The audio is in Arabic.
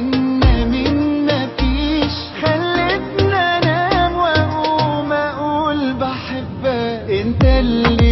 بينا انام وأقوم أقول بحبك. أنت اللي